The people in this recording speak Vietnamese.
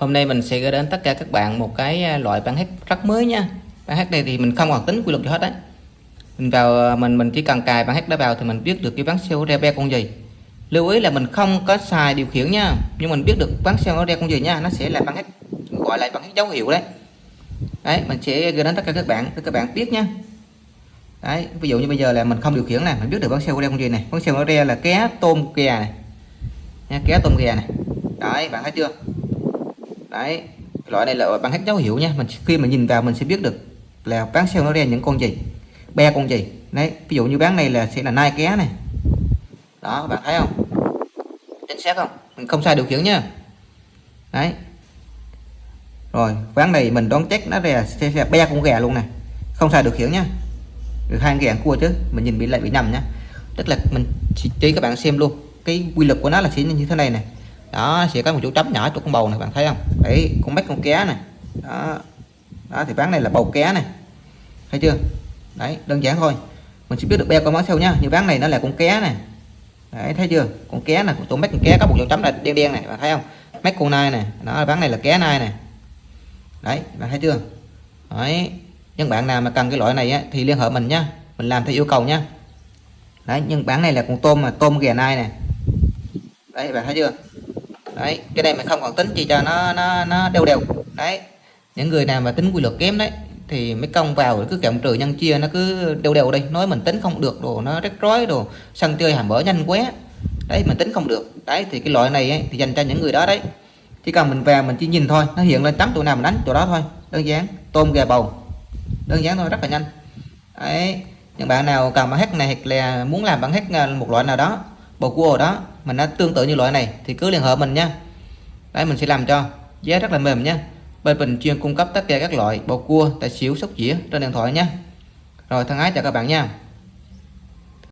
Hôm nay mình sẽ gửi đến tất cả các bạn một cái à, loại bản hát rất mới nha. bản hát này thì mình không hoạt tính quy luật gì hết đấy. Mình vào à, mình mình chỉ cần cài bản hát đã vào thì mình biết được cái bán siêu re be con gì. Lưu ý là mình không có xài điều khiển nha, nhưng mình biết được bán siêu nó re con gì nha, nó sẽ là bản hát gọi là bản hát dấu hiệu đấy. Đấy, mình sẽ gửi đến tất cả các bạn để các bạn biết nha. Đấy, ví dụ như bây giờ là mình không điều khiển nè, mình biết được bán siêu re con gì này. Bán siêu nó re là ké tôm kè này. Nha, ké tôm kè này. Đấy, bạn thấy chưa? Đấy loại này là bằng cách dấu hiệu nha. Mình khi mà nhìn vào mình sẽ biết được là bán sale nó ra những con gì. Be con gì. Đấy ví dụ như bán này là sẽ là nai ké này. Đó bạn thấy không? Chính xác không? Mình không sai điều khiển nha. Đấy. Rồi bán này mình đoán chắc nó ra sẽ, sẽ be con gà luôn này không sai điều khiển nhá được hai gà cua chứ. Mình nhìn bị lại bị nằm nhá tức là mình chỉ cho các bạn xem luôn. Cái quy luật của nó là sẽ như thế này này đó sẽ có một chỗ chấm nhỏ chỗ con bầu này bạn thấy không? Đấy con mắt con ké này. Đó. Đó thì bán này là bầu ké này. Thấy chưa? Đấy đơn giản thôi. Mình sẽ biết được beo con máu sau nhá như bán này nó là con ké này. Đấy thấy chưa? Con ké này tụi mắt con ké có một chỗ chấm là đen đen này bạn thấy không? Mắt con nai này. Nó bán này là ké nai này. Đấy bạn thấy chưa? Đấy. Những bạn nào mà cần cái loại này á, thì liên hệ mình nhá mình làm theo yêu cầu nhá đấy nhưng bán này là con tôm mà tôm ghè nai này. Đấy bạn thấy chưa? Đấy cái này mình không còn tính chỉ cho nó nó nó đều đều. Đấy những người nào mà tính quy luật kém đấy thì mấy công vào cứ cộng trừ nhân chia nó cứ đều đều đây nói mình tính không được đồ nó rắc rối đồ sân chơi hàm mở nhanh quá. Đấy mình tính không được. Đấy thì cái loại này ấy, thì dành cho những người đó đấy. Chỉ cần mình vào mình chỉ nhìn thôi nó hiện lên trắng chỗ nào mình đánh chỗ đó thôi. Đơn giản tôm gà bầu. Đơn giản thôi rất là nhanh. Đấy những bạn nào cần bản hết này hoặc là muốn làm bản hết à, một loại nào đó bầu cua đó, mình nó tương tự như loại này, thì cứ liên hệ mình nha. Đấy, mình sẽ làm cho giá rất là mềm nhé bên mình chuyên cung cấp tất cả các loại bầu cua, tài xỉu, sóc dĩa trên điện thoại nhé rồi, thân ái chào các bạn nha.